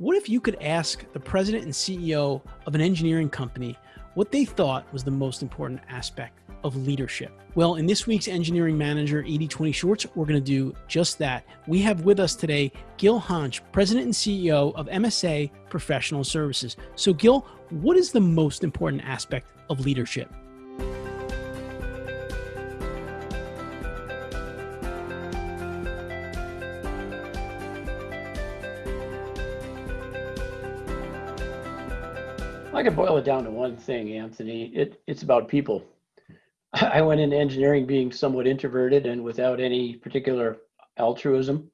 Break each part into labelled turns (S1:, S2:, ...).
S1: What if you could ask the president and CEO of an engineering company what they thought was the most important aspect of leadership? Well, in this week's Engineering Manager 8020 Shorts, we're going to do just that. We have with us today Gil Hantzsch, President and CEO of MSA Professional Services. So, Gil, what is the most important aspect of leadership?
S2: I could boil it down to one thing, Anthony. It, it's about people. I went into engineering being somewhat introverted and without any particular altruism.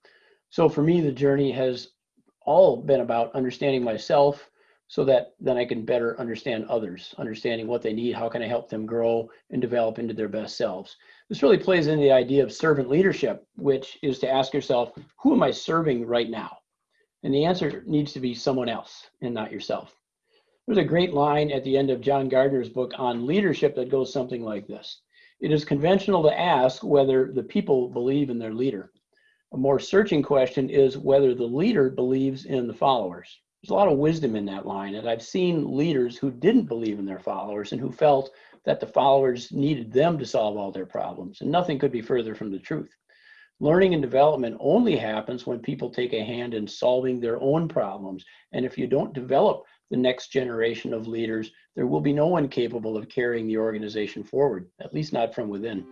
S2: So for me, the journey has all been about understanding myself so that then I can better understand others, understanding what they need, how can I help them grow and develop into their best selves. This really plays into the idea of servant leadership, which is to ask yourself, who am I serving right now? And the answer needs to be someone else and not yourself. There's a great line at the end of John Gardner's book on leadership that goes something like this It is conventional to ask whether the people believe in their leader. A more searching question is whether the leader believes in the followers. There's a lot of wisdom in that line, and I've seen leaders who didn't believe in their followers and who felt that the followers needed them to solve all their problems, and nothing could be further from the truth. Learning and development only happens when people take a hand in solving their own problems. And if you don't develop the next generation of leaders, there will be no one capable of carrying the organization forward, at least not from within.